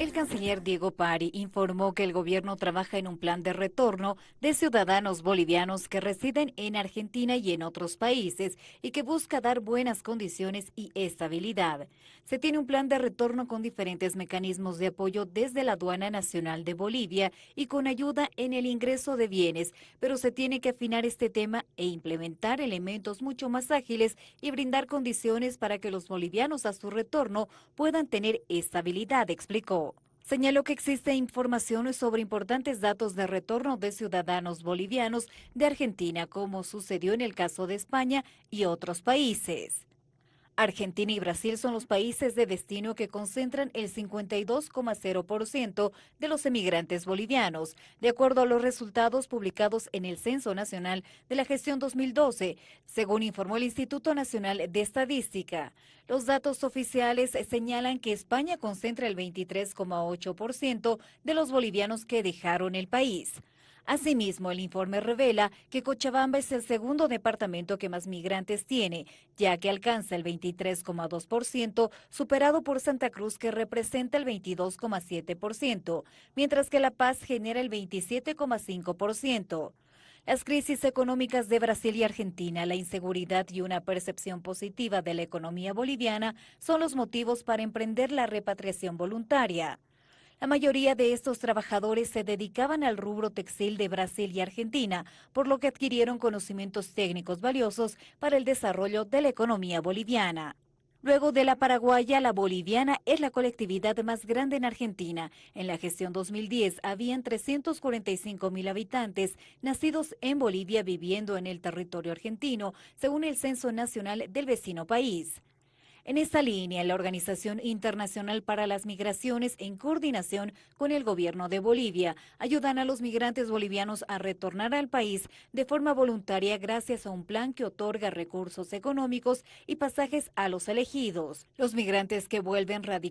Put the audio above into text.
El canciller Diego Pari informó que el gobierno trabaja en un plan de retorno de ciudadanos bolivianos que residen en Argentina y en otros países y que busca dar buenas condiciones y estabilidad. Se tiene un plan de retorno con diferentes mecanismos de apoyo desde la Aduana Nacional de Bolivia y con ayuda en el ingreso de bienes, pero se tiene que afinar este tema e implementar elementos mucho más ágiles y brindar condiciones para que los bolivianos a su retorno puedan tener estabilidad, explicó. Señaló que existe información sobre importantes datos de retorno de ciudadanos bolivianos de Argentina, como sucedió en el caso de España y otros países. Argentina y Brasil son los países de destino que concentran el 52,0% de los emigrantes bolivianos, de acuerdo a los resultados publicados en el Censo Nacional de la Gestión 2012, según informó el Instituto Nacional de Estadística. Los datos oficiales señalan que España concentra el 23,8% de los bolivianos que dejaron el país. Asimismo, el informe revela que Cochabamba es el segundo departamento que más migrantes tiene, ya que alcanza el 23,2%, superado por Santa Cruz que representa el 22,7%, mientras que La Paz genera el 27,5%. Las crisis económicas de Brasil y Argentina, la inseguridad y una percepción positiva de la economía boliviana son los motivos para emprender la repatriación voluntaria. La mayoría de estos trabajadores se dedicaban al rubro textil de Brasil y Argentina, por lo que adquirieron conocimientos técnicos valiosos para el desarrollo de la economía boliviana. Luego de la paraguaya, la boliviana es la colectividad más grande en Argentina. En la gestión 2010 habían 345 mil habitantes nacidos en Bolivia viviendo en el territorio argentino, según el Censo Nacional del vecino país. En esta línea, la Organización Internacional para las Migraciones, en coordinación con el gobierno de Bolivia, ayudan a los migrantes bolivianos a retornar al país de forma voluntaria gracias a un plan que otorga recursos económicos y pasajes a los elegidos. Los migrantes que vuelven radicales